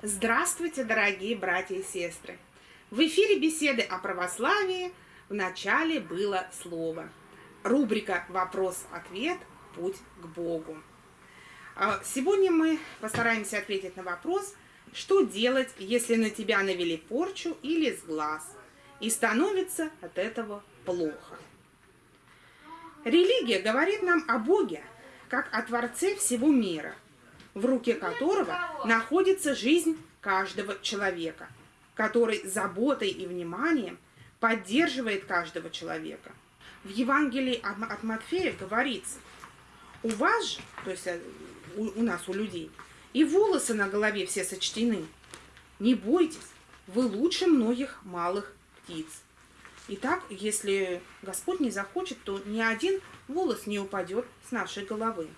Здравствуйте, дорогие братья и сестры! В эфире беседы о православии в начале было слово. Рубрика «Вопрос-ответ. Путь к Богу». А сегодня мы постараемся ответить на вопрос, что делать, если на тебя навели порчу или с глаз, и становится от этого плохо. Религия говорит нам о Боге, как о Творце всего мира – в руке которого находится жизнь каждого человека, который заботой и вниманием поддерживает каждого человека. В Евангелии от Матфея говорится, у вас же, то есть э, у, у нас, у людей, и волосы на голове все сочтены. Не бойтесь, вы лучше многих малых птиц. Итак, если Господь не захочет, то ни один волос не упадет с нашей головы.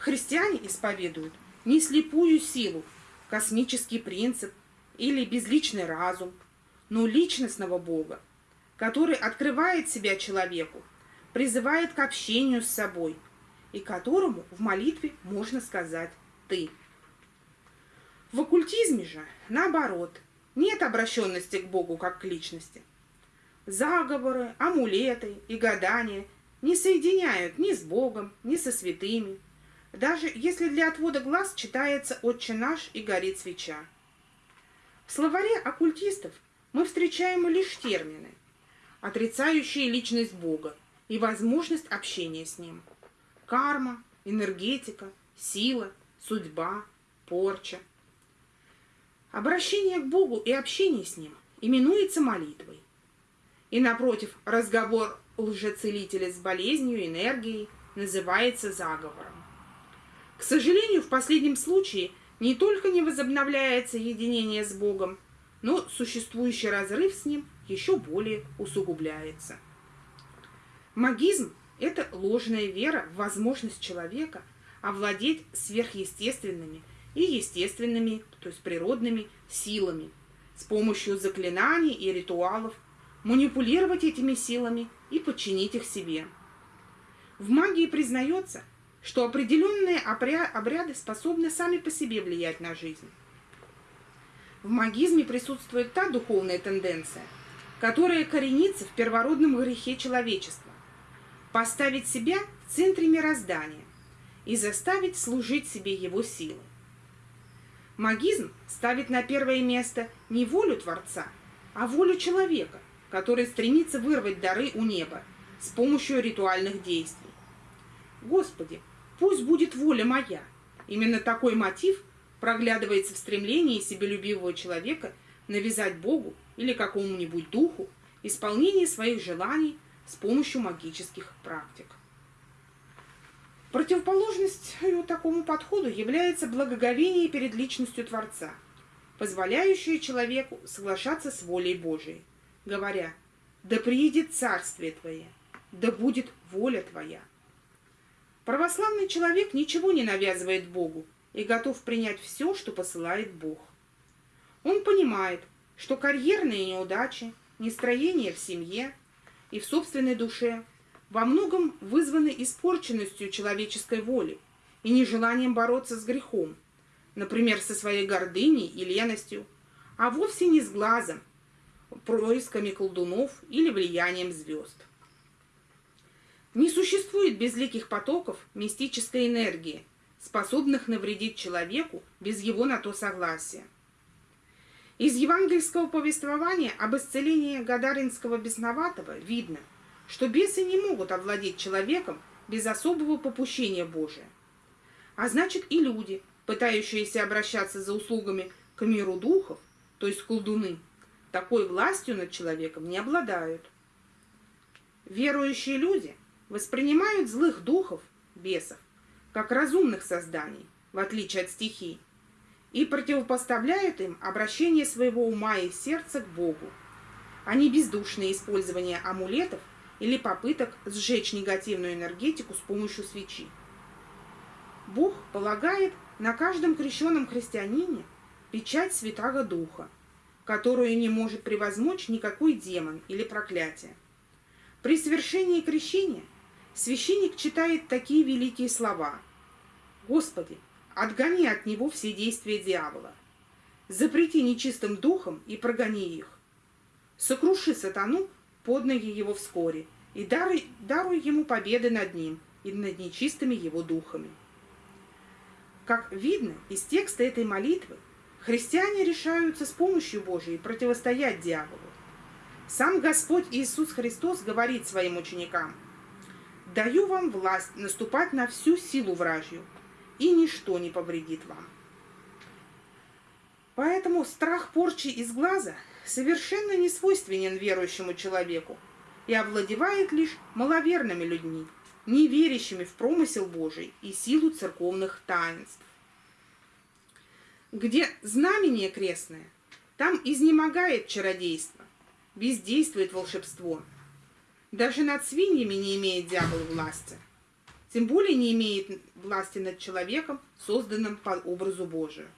Христиане исповедуют не слепую силу, космический принцип или безличный разум, но личностного Бога, который открывает себя человеку, призывает к общению с собой и которому в молитве можно сказать «ты». В оккультизме же, наоборот, нет обращенности к Богу как к личности. Заговоры, амулеты и гадания не соединяют ни с Богом, ни со святыми – даже если для отвода глаз читается «Отче наш» и горит свеча. В словаре оккультистов мы встречаем лишь термины, отрицающие личность Бога и возможность общения с Ним. Карма, энергетика, сила, судьба, порча. Обращение к Богу и общение с Ним именуется молитвой. И напротив, разговор лжецелителя с болезнью, энергией называется заговором. К сожалению, в последнем случае не только не возобновляется единение с Богом, но существующий разрыв с Ним еще более усугубляется. Магизм – это ложная вера в возможность человека овладеть сверхъестественными и естественными, то есть природными силами, с помощью заклинаний и ритуалов, манипулировать этими силами и подчинить их себе. В магии признается, что определенные обряды способны сами по себе влиять на жизнь. В магизме присутствует та духовная тенденция, которая коренится в первородном грехе человечества – поставить себя в центре мироздания и заставить служить себе его силы. Магизм ставит на первое место не волю Творца, а волю человека, который стремится вырвать дары у неба с помощью ритуальных действий. Господи, Пусть будет воля моя. Именно такой мотив проглядывается в стремлении себелюбивого человека навязать Богу или какому-нибудь духу исполнение своих желаний с помощью магических практик. Противоположностью такому подходу является благоговение перед личностью Творца, позволяющее человеку соглашаться с волей Божией, говоря «Да приедет Царствие Твое, да будет воля Твоя». Православный человек ничего не навязывает Богу и готов принять все, что посылает Бог. Он понимает, что карьерные неудачи, нестроение в семье и в собственной душе во многом вызваны испорченностью человеческой воли и нежеланием бороться с грехом, например, со своей гордыней и леностью, а вовсе не с глазом, происками колдунов или влиянием звезд. Не существует безликих потоков мистической энергии, способных навредить человеку без его на то согласия. Из евангельского повествования об исцелении Гадаринского бесноватого видно, что бесы не могут овладеть человеком без особого попущения Божия. А значит и люди, пытающиеся обращаться за услугами к миру духов, то есть колдуны, такой властью над человеком не обладают. Верующие люди воспринимают злых духов, бесов, как разумных созданий, в отличие от стихий, и противопоставляют им обращение своего ума и сердца к Богу, а не бездушное использование амулетов или попыток сжечь негативную энергетику с помощью свечи. Бог полагает на каждом крещенном христианине печать Святаго Духа, которую не может превозмочь никакой демон или проклятие. При совершении крещения священник читает такие великие слова. «Господи, отгони от него все действия дьявола. Запрети нечистым духом и прогони их. Сокруши сатану под ноги его вскоре, и даруй, даруй ему победы над ним и над нечистыми его духами. Как видно из текста этой молитвы, христиане решаются с помощью Божией противостоять дьяволу. Сам Господь Иисус Христос говорит своим ученикам, «Даю вам власть наступать на всю силу вражью, и ничто не повредит вам». Поэтому страх порчи из глаза совершенно не свойственен верующему человеку и овладевает лишь маловерными людьми, не верящими в промысел Божий и силу церковных таинств. Где знамение крестное, там изнемогает чародейство, бездействует волшебство. Даже над свиньями не имеет дьявол власти, тем более не имеет власти над человеком, созданным по образу Божию.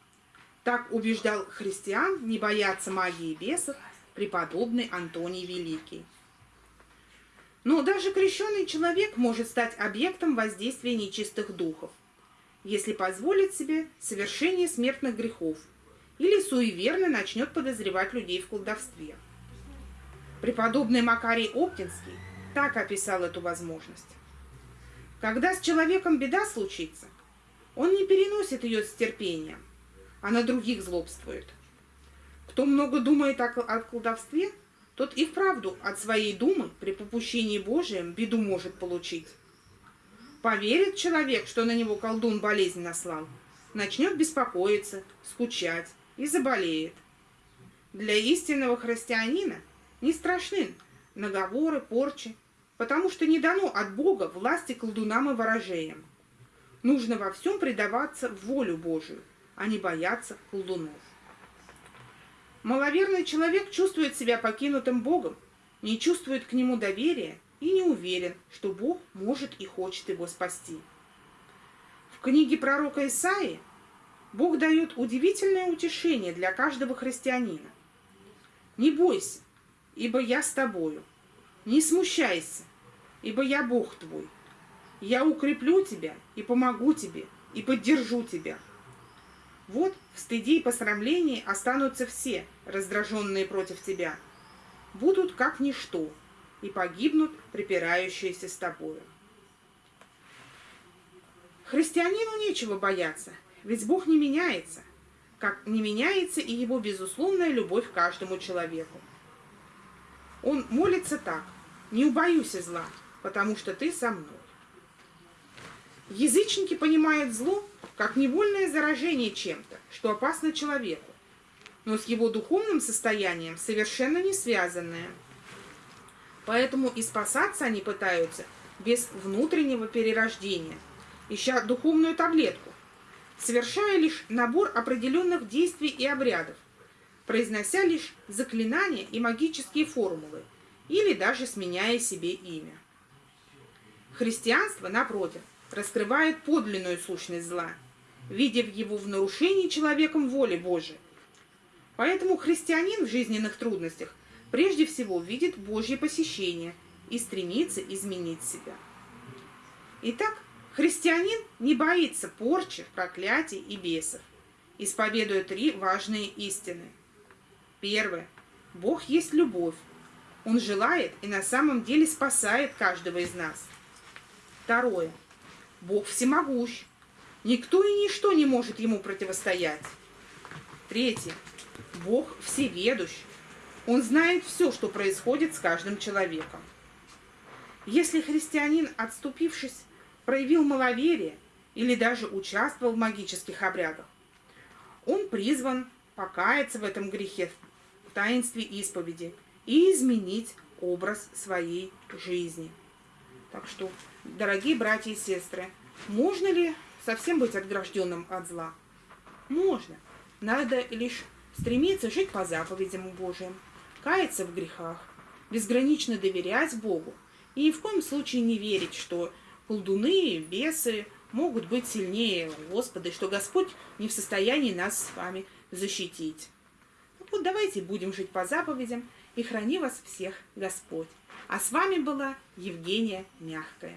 Так убеждал христиан не бояться магии бесов преподобный Антоний Великий. Но даже крещенный человек может стать объектом воздействия нечистых духов, если позволит себе совершение смертных грехов или суеверно начнет подозревать людей в колдовстве. Преподобный Макарий Оптинский так описал эту возможность. Когда с человеком беда случится, он не переносит ее с терпением – а на других злобствует. Кто много думает о, колдовстве, тот и вправду от своей думы при попущении Божием беду может получить. Поверит человек, что на него колдун болезнь наслал, начнет беспокоиться, скучать и заболеет. Для истинного христианина не страшны наговоры, порчи, потому что не дано от Бога власти колдунам и ворожеям. Нужно во всем предаваться волю Божию, а не бояться колдунов. Маловерный человек чувствует себя покинутым Богом, не чувствует к нему доверия и не уверен, что Бог может и хочет его спасти. В книге пророка Исаии Бог дает удивительное утешение для каждого христианина. «Не бойся, ибо я с тобою. Не смущайся, ибо я Бог твой. Я укреплю тебя и помогу тебе, и поддержу тебя». Вот в стыде и посрамлении останутся все, раздраженные против тебя. Будут как ничто, и погибнут припирающиеся с тобою. Христианину нечего бояться, ведь Бог не меняется, как не меняется и его безусловная любовь к каждому человеку. Он молится так, не убоюсь зла, потому что ты со мной. Язычники понимают зло как невольное заражение чем-то, что опасно человеку, но с его духовным состоянием совершенно не связанное. Поэтому и спасаться они пытаются без внутреннего перерождения, ища духовную таблетку, совершая лишь набор определенных действий и обрядов, произнося лишь заклинания и магические формулы, или даже сменяя себе имя. Христианство, напротив, раскрывает подлинную сущность зла, видя его в нарушении человеком воли Божией. Поэтому христианин в жизненных трудностях прежде всего видит Божье посещение и стремится изменить себя. Итак, христианин не боится порчи, проклятий и бесов, исповедуя три важные истины. Первое. Бог есть любовь. Он желает и на самом деле спасает каждого из нас. Второе. Бог всемогущ. Никто и ничто не может ему противостоять. Третье. Бог всеведущ. Он знает все, что происходит с каждым человеком. Если христианин, отступившись, проявил маловерие или даже участвовал в магических обрядах, он призван покаяться в этом грехе таинстве исповеди и изменить образ своей жизни. Так что, дорогие братья и сестры, можно ли совсем быть отгражденным от зла? Можно. Надо лишь стремиться жить по заповедям Божьим, каяться в грехах, безгранично доверять Богу и ни в коем случае не верить, что колдуны, бесы могут быть сильнее Господа, и что Господь не в состоянии нас с вами защитить. Вот, давайте будем жить по заповедям, и храни вас всех Господь. А с вами была Евгения Мягкая.